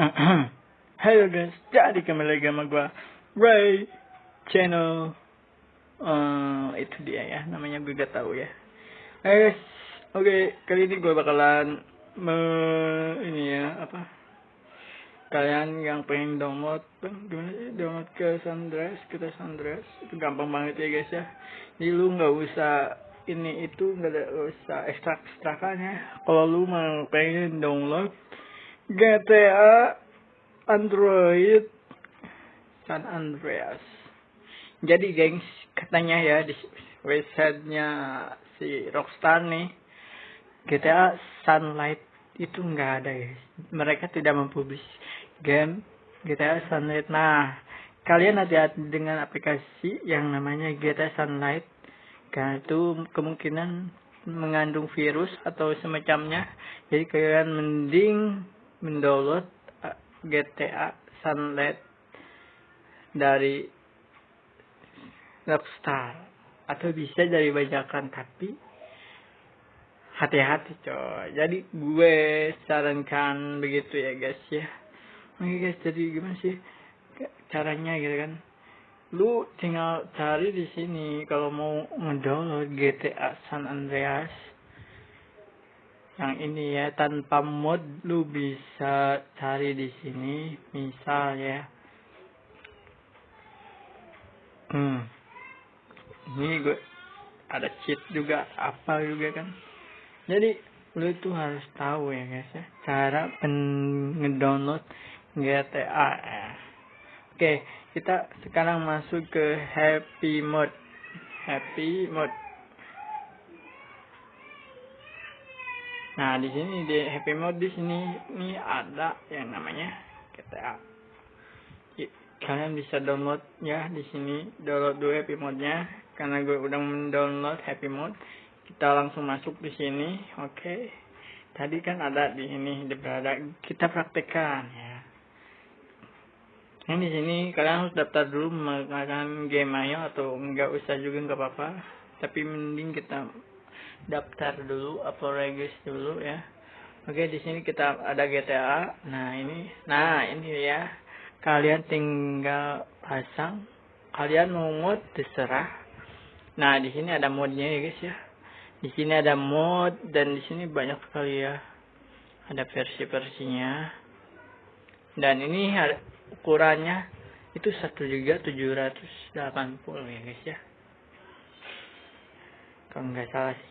Halo guys, jadi kembali lagi sama gue Ray Channel. Uh, Itu dia ya, namanya gue gak tahu ya. Hey guys, oke okay, kali ini gue bakalan me, Ini ya, apa? Kalian yang pengen download Gimana sih, download ke Sandres Kita Sandres, itu gampang banget ya guys ya. Jadi lu gak usah ini itu nggak usah ekstrak ekstrakannya kalau lu mau pengen download GTA Android San Andreas. Jadi gengs, katanya ya di websitenya si Rockstar nih, GTA Sunlight itu nggak ada ya. Mereka tidak mempublish game GTA Sunlight. Nah, kalian hati-hati dengan aplikasi yang namanya GTA Sunlight. Karena itu kemungkinan mengandung virus atau semacamnya. Jadi kalian mending mendownload uh, GTA Sunlight dari Rockstar. Atau bisa dari bajakan tapi hati-hati coy. Jadi gue sarankan begitu ya guys ya. Oke guys jadi gimana sih caranya gitu kan? Lu tinggal cari di sini kalau mau ngedownload GTA San Andreas yang ini ya tanpa mod lu bisa cari di sini. Misal ya. Hmm. Ini gue ada cheat juga apa juga kan? Jadi lu itu harus tahu ya guys ya cara ngedownload GTA ya. oke kita sekarang masuk ke happy mode. Happy mode Nah, di sini di happy mode di sini ini ada yang namanya GTA. Kalian bisa download ya di sini download dulu happy mode-nya karena gue udah mendownload happy mode. Kita langsung masuk di sini. Oke. Tadi kan ada di sini di berada kita praktekkan ya. Ini di sini kalian harus daftar dulu menggunakan game ayo atau enggak usah juga enggak apa-apa. Tapi mending kita daftar dulu atau regis dulu ya. Oke di sini kita ada GTA nah ini nah ini ya. Kalian tinggal pasang. Kalian mau mod terserah nah di sini ada modnya ya guys ya. Di sini ada mod dan di sini banyak sekali ya. Ada versi-versinya. Dan ini ukurannya itu satu juga 780 ya guys ya. Kalau nggak salah sih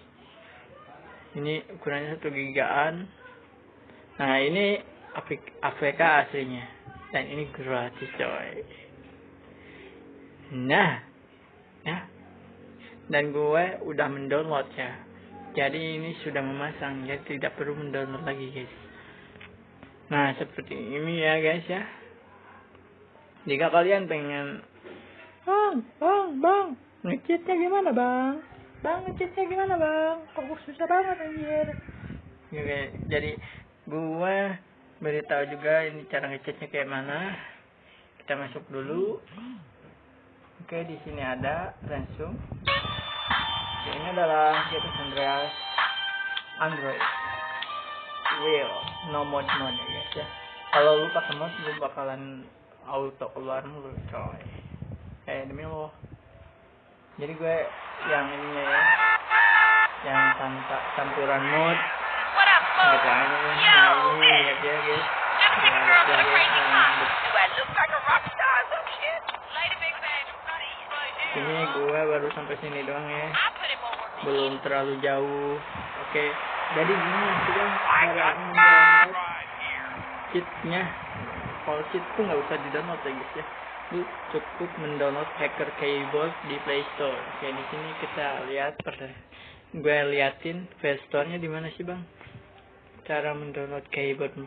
ini ukurannya satu gigaan. Nah ini APK aslinya. Dan ini gratis coy. Nah ya dan gue udah mendownload ya jadi ini sudah memasang ya. Tidak perlu mendownload lagi guys. Nah seperti ini ya guys ya. Jika kalian pengen bang bang bang ngecitnya gimana bang bang ngecitnya gimana bang? Kok susah banget anjir? Oke, jadi gue beritahu juga ini cara ngecatnya kayak mana. Kita masuk dulu. Oke di sini ada langsung. Ini adalah Gatus Andreas. Android. Real no mod mode ya guys ya. Kalau lu pakai mod lu bakalan auto keluar mulu coy. Kayak demi lo jadi gue yang ini ya yang tanpa campuran mood. Gitu ini lihat ya guys ini gue baru sampai sini doang ya. Belum terlalu jauh. Oke. Okay. jadi gini kita cara cheatnya. Kalau cheat tuh nggak usah di download ya guys ya lu cukup mendownload hacker keyboard di Play Store. Oke, di sini kita lihat gue liatin Play Store-nya di mana sih, Bang? Cara mendownload keyboard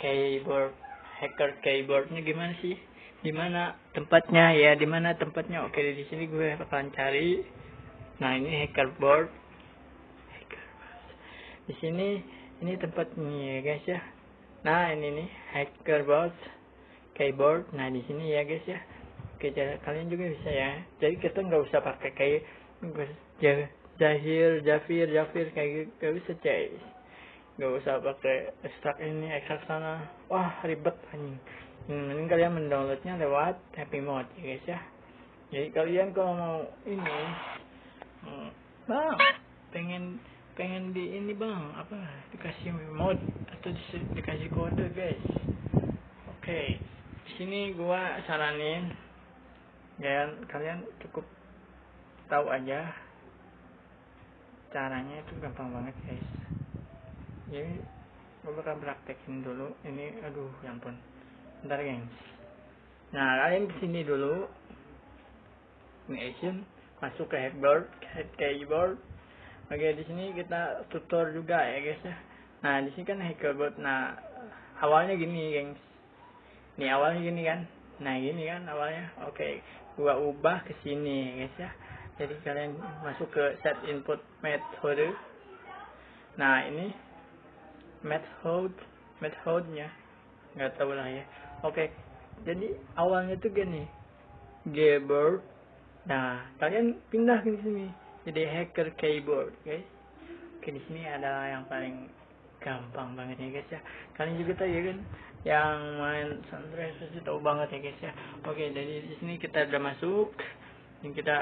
keyboard hacker keyboardnya gimana sih? Di mana tempatnya ya? Di mana tempatnya? Oke, di sini gue bakalan cari. Nah, ini. Hacker board. Di sini ini tempatnya ya, guys ya. Nah, ini nih hacker board keyboard. Nah di sini ya guys ya. Oke kalian juga bisa ya. Jadi kita nggak usah pakai kayak jahir jafir jafir kayak gitu. Gak bisa guys nggak usah pakai ekstrak ini ekstrak sana. Wah ribet anjing. Hmm, mending kalian mendownloadnya lewat happy mode ya guys ya. Jadi kalian kalau mau ini hmm, bang pengen pengen di ini bang apa dikasih mode atau di, dikasih kode guys. Oke. okay. Di sini gua saranin ya kalian cukup tahu aja caranya itu gampang banget guys. Jadi gue bakal praktekin dulu. Ini aduh ya ampun. Ntar gengs. Nah kalian ke sini dulu. Ini action. Masuk ke headboard head keyboard. Oke di sini kita tutor juga ya guys ya. Nah di sini kan headboard. Nah awalnya gini gengs nih awalnya gini kan? Nah gini kan awalnya. Oke gua ubah ke sini guys ya. Jadi kalian masuk ke set input method. Nah ini method methodenya nggak tahu lah ya. Oke jadi awalnya tuh gini. Keyboard. Nah kalian pindah ke sini. Jadi hacker keyboard guys. Oke di sini ada yang paling gampang banget ya guys ya kalian juga tahu ya kan yang main sunrise pasti tahu banget ya guys ya oke jadi di sini kita udah masuk ini kita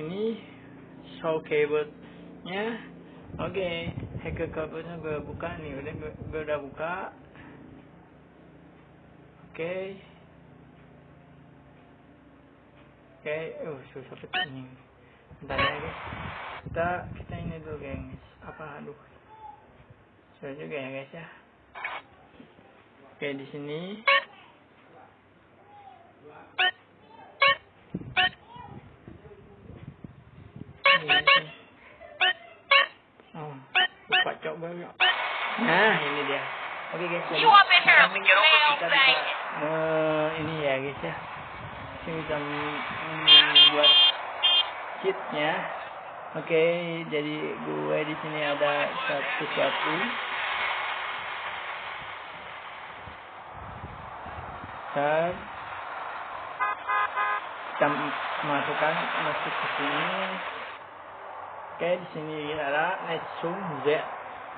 ini show keyboardnya Oke, hacker kabelnya gue buka nih, udah gue, udah buka. Oke. Oke, oh susah betul ini. Bentar ya guys. Kita kita ini dulu guys. Apa aduh. Susah juga ya guys ya. Oke, di sini Nah, ini dia. Oke okay, guys, jadi kita bisa uh, ini ya guys ya. Kita bisa membuat cheatnya. Oke, okay, jadi gue di sini ada satu satu. Start. Kita masukkan masuk ke sini. Oke, di sini ada zoom Z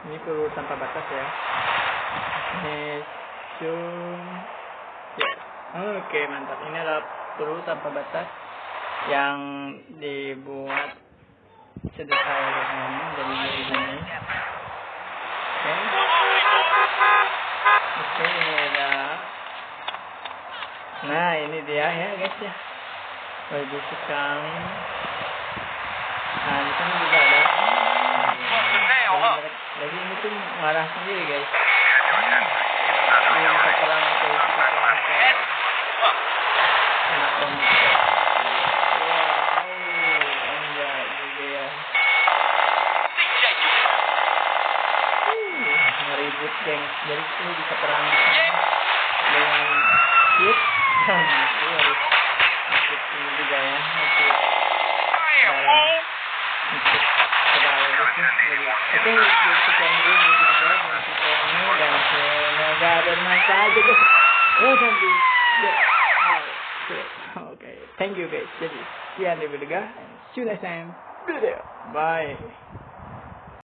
ini perlu tanpa batas ya. Zoom ya. Oke mantap. Ini adalah perlu tanpa batas yang dibuat sederhana oleh dari ini. Oke. Oke ini ada nah ini dia ya guys ya. Bagus sekali. Nah di sini juga ada. Jadi ini tuh marah sendiri guys. Ini enak banget ribut geng. Jadi itu bisa perang dengan hit dan itu harus masuk ini juga ya masuk dalam masuk Oke, sekian dulu juga ini dan semoga bermanfaat aja guys. Oh nanti, oke, thank you guys. Jadi sekian dari video, see you next time video. Bye.